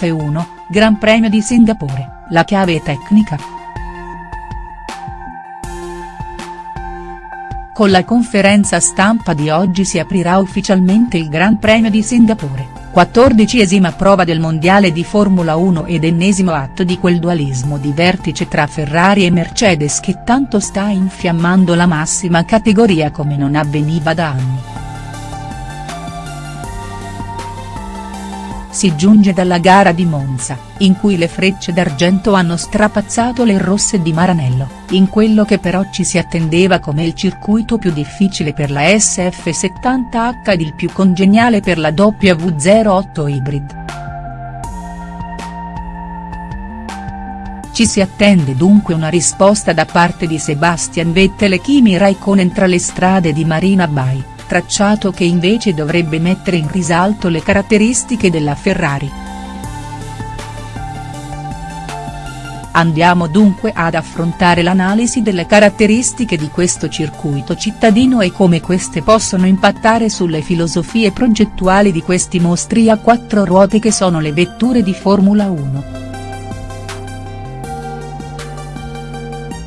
F1, Gran Premio di Singapore, la chiave tecnica?. Con la conferenza stampa di oggi si aprirà ufficialmente il Gran Premio di Singapore quattordicesima prova del mondiale di Formula 1 ed ennesimo atto di quel dualismo di vertice tra Ferrari e Mercedes che tanto sta infiammando la massima categoria come non avveniva da anni. Si giunge dalla gara di Monza, in cui le frecce d'argento hanno strapazzato le rosse di Maranello, in quello che però ci si attendeva come il circuito più difficile per la SF70H ed il più congeniale per la W08 Hybrid. Ci si attende dunque una risposta da parte di Sebastian Vettel e Kimi Raikkonen tra le strade di Marina Bay tracciato che invece dovrebbe mettere in risalto le caratteristiche della Ferrari. Andiamo dunque ad affrontare l'analisi delle caratteristiche di questo circuito cittadino e come queste possono impattare sulle filosofie progettuali di questi mostri a quattro ruote che sono le vetture di Formula 1.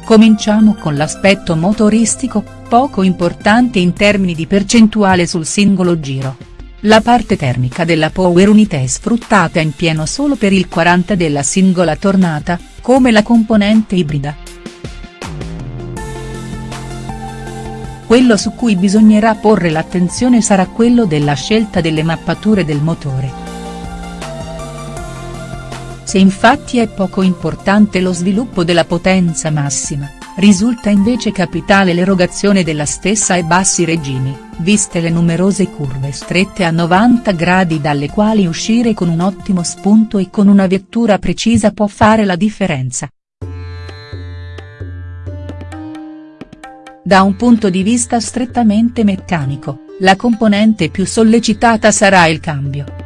Cominciamo con l'aspetto motoristico, poco importante in termini di percentuale sul singolo giro. La parte termica della Power Unit è sfruttata in pieno solo per il 40 della singola tornata, come la componente ibrida. Quello su cui bisognerà porre l'attenzione sarà quello della scelta delle mappature del motore. Se infatti è poco importante lo sviluppo della potenza massima, risulta invece capitale l'erogazione della stessa ai bassi regimi, viste le numerose curve strette a 90 gradi dalle quali uscire con un ottimo spunto e con una vettura precisa può fare la differenza. Da un punto di vista strettamente meccanico, la componente più sollecitata sarà il cambio.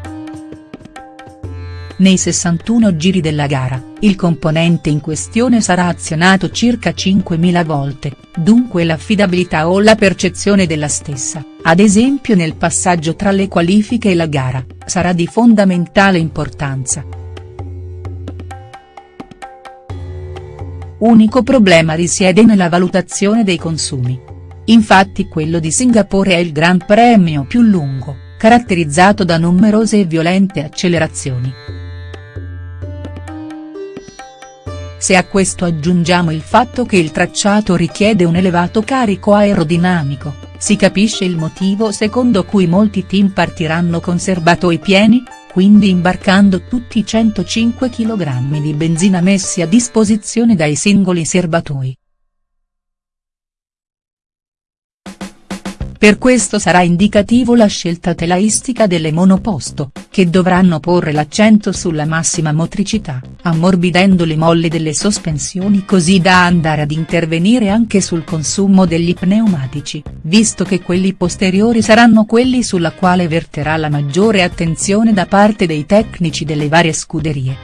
Nei 61 giri della gara, il componente in questione sarà azionato circa 5.000 volte, dunque l'affidabilità o la percezione della stessa, ad esempio nel passaggio tra le qualifiche e la gara, sarà di fondamentale importanza. Unico problema risiede nella valutazione dei consumi. Infatti quello di Singapore è il Gran Premio più lungo, caratterizzato da numerose e violente accelerazioni. Se a questo aggiungiamo il fatto che il tracciato richiede un elevato carico aerodinamico, si capisce il motivo secondo cui molti team partiranno con serbatoi pieni, quindi imbarcando tutti i 105 kg di benzina messi a disposizione dai singoli serbatoi. Per questo sarà indicativo la scelta telaistica delle monoposto, che dovranno porre l'accento sulla massima motricità, ammorbidendo le molli delle sospensioni così da andare ad intervenire anche sul consumo degli pneumatici, visto che quelli posteriori saranno quelli sulla quale verterà la maggiore attenzione da parte dei tecnici delle varie scuderie.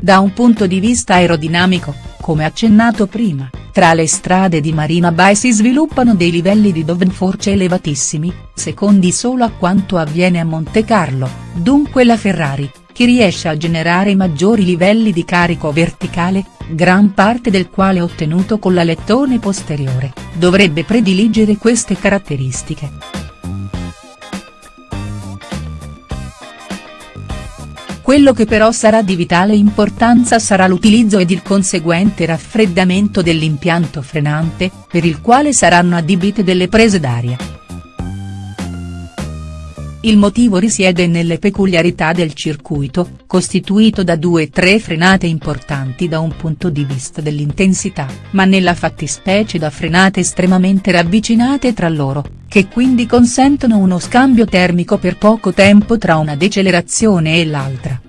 Da un punto di vista aerodinamico, come accennato prima, tra le strade di Marina Bay si sviluppano dei livelli di downforce elevatissimi, secondi solo a quanto avviene a Monte Carlo, dunque la Ferrari, che riesce a generare maggiori livelli di carico verticale, gran parte del quale ottenuto con la lettone posteriore, dovrebbe prediligere queste caratteristiche. Quello che però sarà di vitale importanza sarà l'utilizzo ed il conseguente raffreddamento dell'impianto frenante, per il quale saranno adibite delle prese d'aria. Il motivo risiede nelle peculiarità del circuito, costituito da due o tre frenate importanti da un punto di vista dell'intensità, ma nella fattispecie da frenate estremamente ravvicinate tra loro, che quindi consentono uno scambio termico per poco tempo tra una decelerazione e l'altra.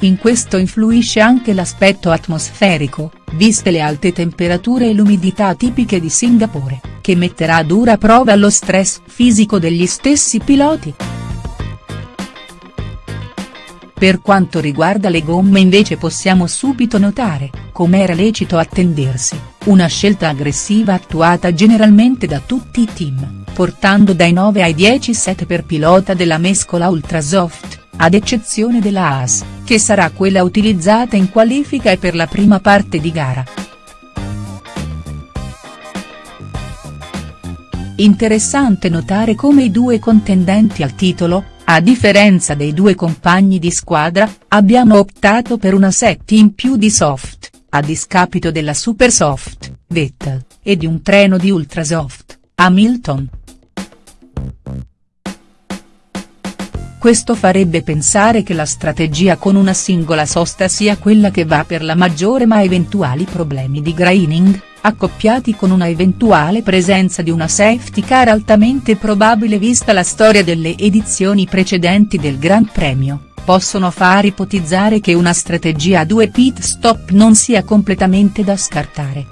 In questo influisce anche l'aspetto atmosferico, viste le alte temperature e l'umidità tipiche di Singapore, che metterà a dura prova lo stress fisico degli stessi piloti. Per quanto riguarda le gomme invece possiamo subito notare, come era lecito attendersi, una scelta aggressiva attuata generalmente da tutti i team, portando dai 9 ai 10 set per pilota della mescola Ultrasoft, ad eccezione della Haas, che sarà quella utilizzata in qualifica e per la prima parte di gara. Interessante notare come i due contendenti al titolo, a differenza dei due compagni di squadra, abbiano optato per una set in più di soft, a discapito della super soft, Vettel, e di un treno di ultrasoft, Hamilton. Questo farebbe pensare che la strategia con una singola sosta sia quella che va per la maggiore ma eventuali problemi di graining, accoppiati con una eventuale presenza di una safety car altamente probabile vista la storia delle edizioni precedenti del Gran Premio, possono far ipotizzare che una strategia a due pit stop non sia completamente da scartare.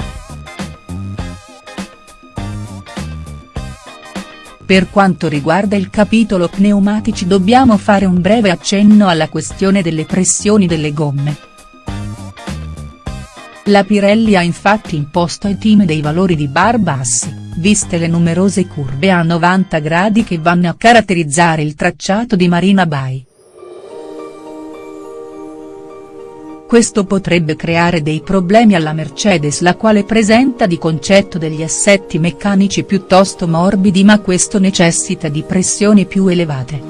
Per quanto riguarda il capitolo pneumatici dobbiamo fare un breve accenno alla questione delle pressioni delle gomme. La Pirelli ha infatti imposto ai team dei valori di bar bassi, viste le numerose curve a 90 gradi che vanno a caratterizzare il tracciato di Marina Bay. Questo potrebbe creare dei problemi alla Mercedes la quale presenta di concetto degli assetti meccanici piuttosto morbidi ma questo necessita di pressioni più elevate.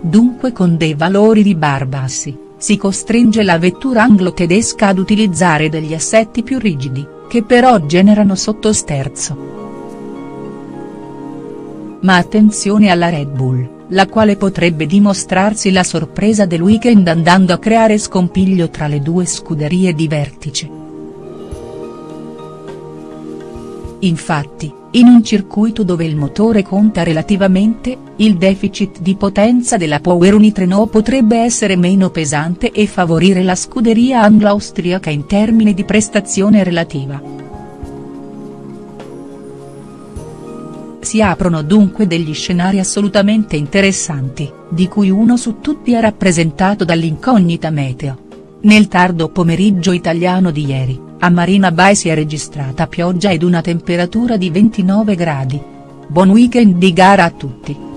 Dunque con dei valori di bar bassi si costringe la vettura anglo-tedesca ad utilizzare degli assetti più rigidi, che però generano sottosterzo. Ma attenzione alla Red Bull, la quale potrebbe dimostrarsi la sorpresa del weekend andando a creare scompiglio tra le due scuderie di vertice. Infatti, in un circuito dove il motore conta relativamente, il deficit di potenza della Power Unit Renault potrebbe essere meno pesante e favorire la scuderia anglo-austriaca in termini di prestazione relativa. Si aprono dunque degli scenari assolutamente interessanti, di cui uno su tutti è rappresentato dall'incognita meteo. Nel tardo pomeriggio italiano di ieri a Marina Bay si è registrata pioggia ed una temperatura di 29 gradi. Buon weekend di gara a tutti.